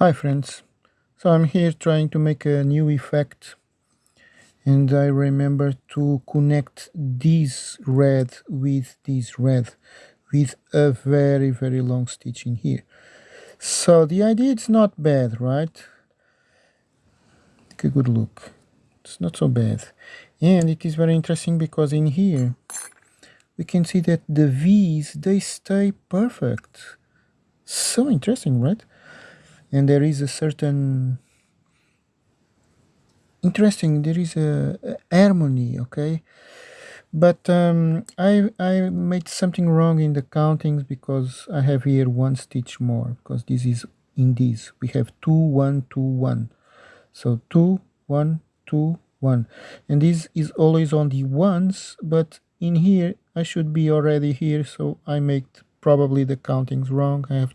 Hi friends, so I'm here trying to make a new effect and I remember to connect this red with this red with a very very long stitch in here. So the idea is not bad, right? Take a good look. It's not so bad. And it is very interesting because in here we can see that the V's they stay perfect. So interesting, right? And there is a certain interesting there is a, a harmony okay? But um, I, I made something wrong in the countings because I have here one stitch more because this is in this. We have two one two one. So two one two one. And this is always on the ones but in here I should be already here so I made probably the countings wrong. I have